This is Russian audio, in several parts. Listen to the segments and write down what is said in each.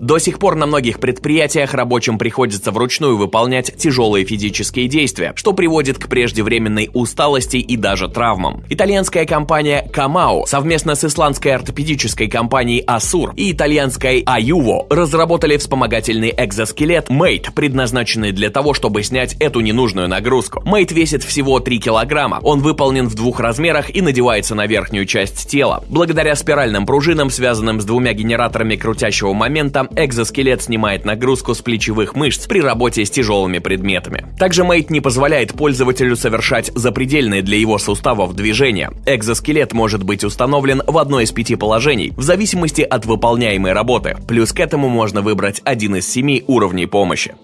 До сих пор на многих предприятиях рабочим приходится вручную выполнять тяжелые физические действия, что приводит к преждевременной усталости и даже травмам. Итальянская компания Камао совместно с исландской ортопедической компанией Асур и итальянской Аюво разработали вспомогательный экзоскелет Mate, предназначенный для того, чтобы снять эту ненужную нагрузку. Mate весит всего 3 килограмма. Он выполнен в двух размерах и надевается на верхнюю часть тела. Благодаря спиральным пружинам, связанным с двумя генераторами крутящего момента, экзоскелет снимает нагрузку с плечевых мышц при работе с тяжелыми предметами. Также Mate не позволяет пользователю совершать запредельные для его суставов движения. Экзоскелет может быть установлен в одно из пяти положений, в зависимости от выполняемой работы. Плюс к этому можно выбрать один из семи уровней помощи.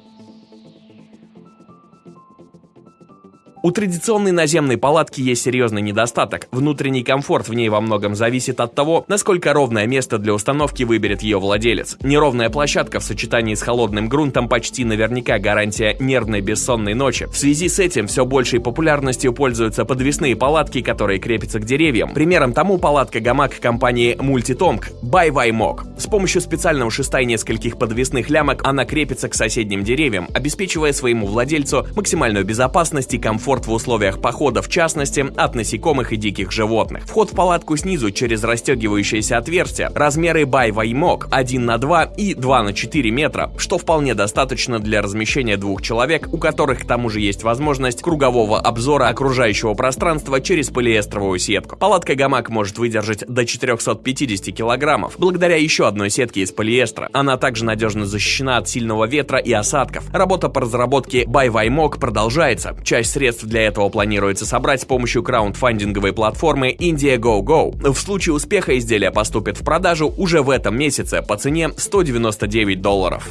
У традиционной наземной палатки есть серьезный недостаток. Внутренний комфорт в ней во многом зависит от того, насколько ровное место для установки выберет ее владелец. Неровная площадка в сочетании с холодным грунтом почти наверняка гарантия нервной бессонной ночи. В связи с этим все большей популярностью пользуются подвесные палатки, которые крепятся к деревьям. Примером тому палатка-гамак компании Multitomk by Vaimok. С помощью специального шеста и нескольких подвесных лямок она крепится к соседним деревьям, обеспечивая своему владельцу максимальную безопасность и комфорт комфорт в условиях похода, в частности, от насекомых и диких животных. Вход в палатку снизу через расстегивающееся отверстие, размеры бай ваймок 1 на 2 и 2 на 4 метра, что вполне достаточно для размещения двух человек, у которых к тому же есть возможность кругового обзора окружающего пространства через полиэстровую сетку. Палатка-гамак может выдержать до 450 килограммов, благодаря еще одной сетке из полиэстера. Она также надежно защищена от сильного ветра и осадков. Работа по разработке Байваймок продолжается. Часть средств для этого планируется собрать с помощью краундфандинговой платформы Indiegogo. В случае успеха изделия поступит в продажу уже в этом месяце по цене 199 долларов.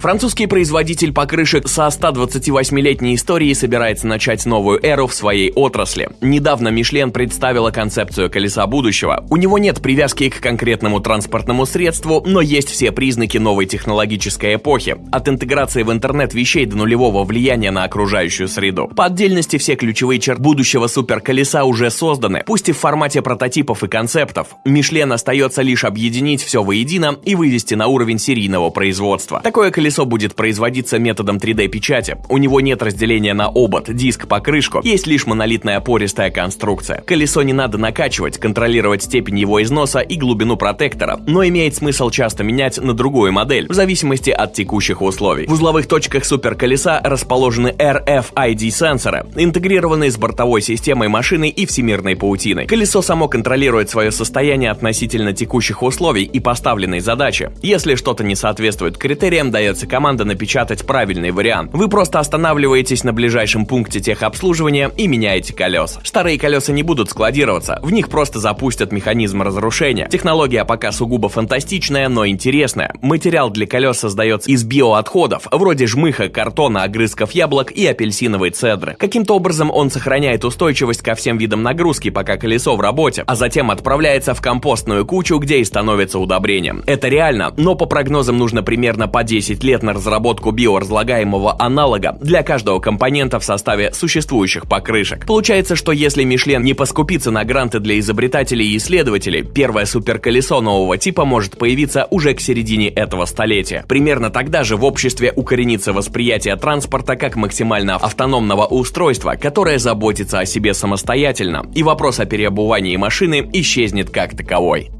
Французский производитель покрышек со 128-летней историей собирается начать новую эру в своей отрасли. Недавно Мишлен представила концепцию колеса будущего. У него нет привязки к конкретному транспортному средству, но есть все признаки новой технологической эпохи, от интеграции в интернет вещей до нулевого влияния на окружающую среду. По отдельности все ключевые черты будущего суперколеса уже созданы, пусть и в формате прототипов и концептов. Мишлен остается лишь объединить все воедино и вывести на уровень серийного производства. Такое колесо колесо будет производиться методом 3D-печати. У него нет разделения на обод, диск, покрышку, есть лишь монолитная пористая конструкция. Колесо не надо накачивать, контролировать степень его износа и глубину протектора, но имеет смысл часто менять на другую модель, в зависимости от текущих условий. В узловых точках суперколеса расположены RFID-сенсоры, интегрированные с бортовой системой машины и всемирной паутиной. Колесо само контролирует свое состояние относительно текущих условий и поставленной задачи. Если что-то не соответствует критериям, дается требуется команда напечатать правильный вариант. Вы просто останавливаетесь на ближайшем пункте техобслуживания и меняете колеса. Старые колеса не будут складироваться, в них просто запустят механизм разрушения. Технология пока сугубо фантастичная, но интересная. Материал для колес создается из биоотходов, вроде жмыха, картона, огрызков яблок и апельсиновой цедры. Каким-то образом он сохраняет устойчивость ко всем видам нагрузки, пока колесо в работе, а затем отправляется в компостную кучу, где и становится удобрением. Это реально, но по прогнозам нужно примерно по 10 лет лет на разработку биоразлагаемого аналога для каждого компонента в составе существующих покрышек. Получается, что если Мишлен не поскупится на гранты для изобретателей и исследователей, первое суперколесо нового типа может появиться уже к середине этого столетия. Примерно тогда же в обществе укоренится восприятие транспорта как максимально автономного устройства, которое заботится о себе самостоятельно, и вопрос о переобувании машины исчезнет как таковой.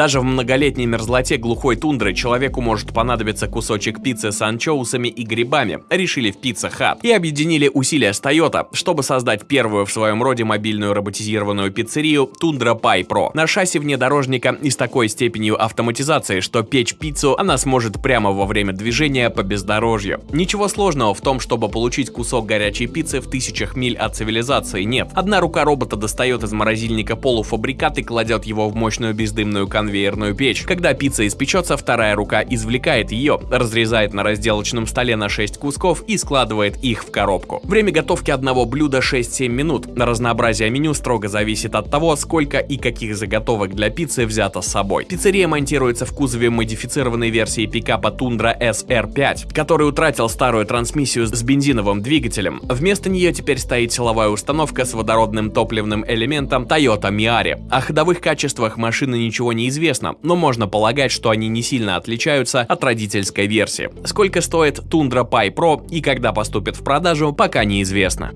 Даже в многолетней мерзлоте глухой тундры человеку может понадобиться кусочек пиццы с анчоусами и грибами, решили в Pizza Hut, и объединили усилия с Toyota, чтобы создать первую в своем роде мобильную роботизированную пиццерию Tundra Pi Pro. На шасси внедорожника и с такой степенью автоматизации, что печь пиццу она сможет прямо во время движения по бездорожью. Ничего сложного в том, чтобы получить кусок горячей пиццы в тысячах миль от цивилизации нет. Одна рука робота достает из морозильника полуфабрикат и кладет его в мощную бездымную конвейерную конвейерную печь. Когда пицца испечется, вторая рука извлекает ее, разрезает на разделочном столе на 6 кусков и складывает их в коробку. Время готовки одного блюда 6-7 минут. Разнообразие меню строго зависит от того, сколько и каких заготовок для пиццы взято с собой. Пиццерия монтируется в кузове модифицированной версии пикапа Tundra SR5, который утратил старую трансмиссию с бензиновым двигателем. Вместо нее теперь стоит силовая установка с водородным топливным элементом Toyota Miari. О ходовых качествах машины ничего не известно, но можно полагать, что они не сильно отличаются от родительской версии. Сколько стоит Tundra Pi Pro и когда поступит в продажу, пока неизвестно.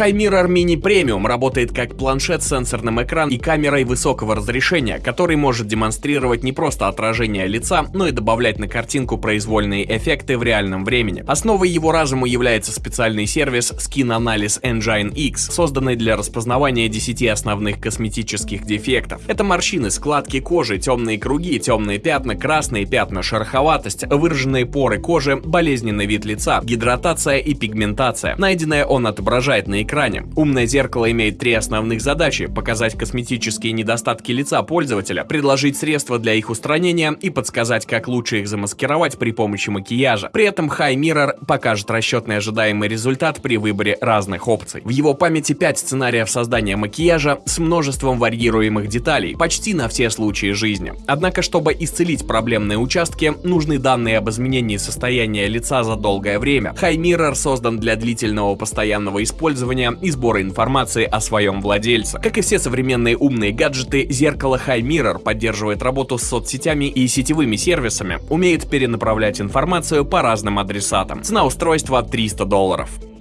Mirror Mini Premium работает как планшет с сенсорным экраном и камерой высокого разрешения, который может демонстрировать не просто отражение лица, но и добавлять на картинку произвольные эффекты в реальном времени. Основой его разума является специальный сервис Skin Analysis Engine X, созданный для распознавания 10 основных косметических дефектов. Это морщины, складки кожи, темные круги, темные пятна, красные пятна, шероховатость, выраженные поры кожи, болезненный вид лица, гидратация и пигментация. Найденное он отображает на экране. Умное зеркало имеет три основных задачи – показать косметические недостатки лица пользователя, предложить средства для их устранения и подсказать, как лучше их замаскировать при помощи макияжа. При этом High Mirror покажет расчетный ожидаемый результат при выборе разных опций. В его памяти 5 сценариев создания макияжа с множеством варьируемых деталей, почти на все случаи жизни. Однако, чтобы исцелить проблемные участки, нужны данные об изменении состояния лица за долгое время. High Mirror создан для длительного постоянного использования исследования и сбора информации о своем владельце. Как и все современные умные гаджеты, зеркало High Mirror поддерживает работу с соцсетями и сетевыми сервисами, умеет перенаправлять информацию по разным адресатам. Цена устройства 300 долларов.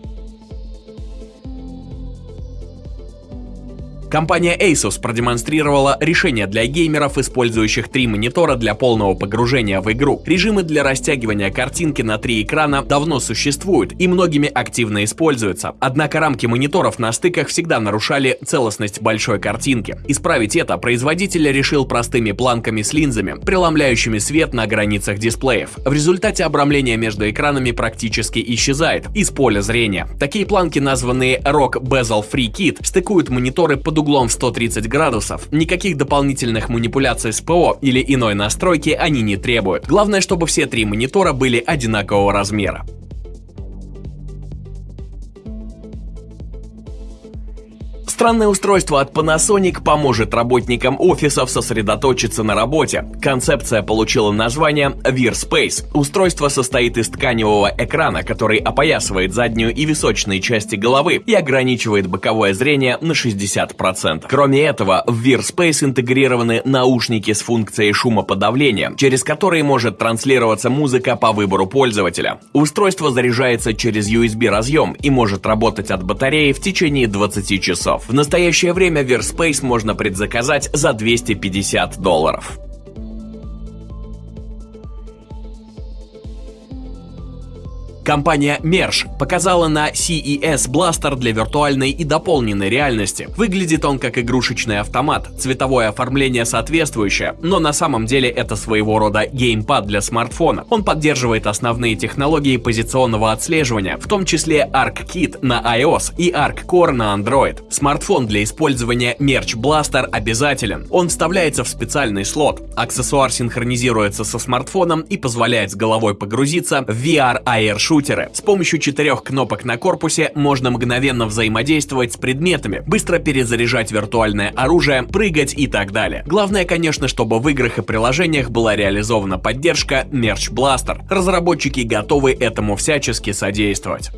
Компания Asus продемонстрировала решение для геймеров, использующих три монитора для полного погружения в игру. Режимы для растягивания картинки на три экрана давно существуют и многими активно используются. Однако рамки мониторов на стыках всегда нарушали целостность большой картинки. Исправить это производитель решил простыми планками с линзами, преломляющими свет на границах дисплеев. В результате обрамление между экранами практически исчезает из поля зрения. Такие планки, названные Rock Bezel Free Kit, стыкуют мониторы под углом в 130 градусов, никаких дополнительных манипуляций с ПО или иной настройки они не требуют. Главное, чтобы все три монитора были одинакового размера. Странное устройство от Panasonic поможет работникам офисов сосредоточиться на работе. Концепция получила название Veer Space. Устройство состоит из тканевого экрана, который опоясывает заднюю и височные части головы и ограничивает боковое зрение на 60%. Кроме этого, в Veer Space интегрированы наушники с функцией шумоподавления, через которые может транслироваться музыка по выбору пользователя. Устройство заряжается через USB разъем и может работать от батареи в течение 20 часов. В настоящее время Verspace можно предзаказать за 250 долларов. Компания Mersh показала на CES бластер для виртуальной и дополненной реальности. Выглядит он как игрушечный автомат, цветовое оформление соответствующее, но на самом деле это своего рода геймпад для смартфона. Он поддерживает основные технологии позиционного отслеживания, в том числе ArcKit на iOS и ArcCore на Android. Смартфон для использования Merch Blaster обязателен. Он вставляется в специальный слот. Аксессуар синхронизируется со смартфоном и позволяет с головой погрузиться в VR AR шутеры. С помощью четырех кнопок на корпусе можно мгновенно взаимодействовать с предметами, быстро перезаряжать виртуальное оружие, прыгать и так далее. Главное, конечно, чтобы в играх и приложениях была реализована поддержка Merch Blaster. Разработчики готовы этому всячески содействовать.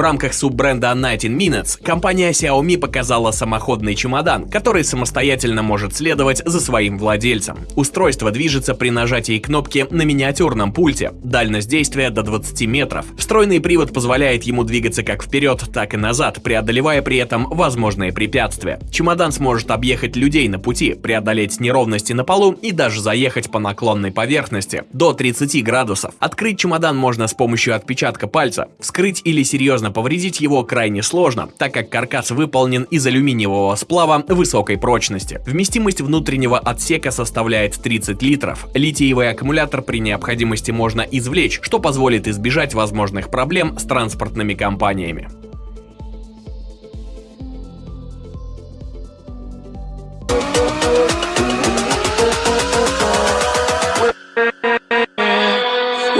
В рамках суббренда 19 Minutes компания Xiaomi показала самоходный чемодан, который самостоятельно может следовать за своим владельцем. Устройство движется при нажатии кнопки на миниатюрном пульте, дальность действия до 20 метров. Встроенный привод позволяет ему двигаться как вперед, так и назад, преодолевая при этом возможные препятствия. Чемодан сможет объехать людей на пути, преодолеть неровности на полу и даже заехать по наклонной поверхности до 30 градусов. Открыть чемодан можно с помощью отпечатка пальца, вскрыть или серьезно Сильно повредить его крайне сложно, так как каркас выполнен из алюминиевого сплава высокой прочности. Вместимость внутреннего отсека составляет 30 литров. Литиевый аккумулятор при необходимости можно извлечь, что позволит избежать возможных проблем с транспортными компаниями.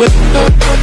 with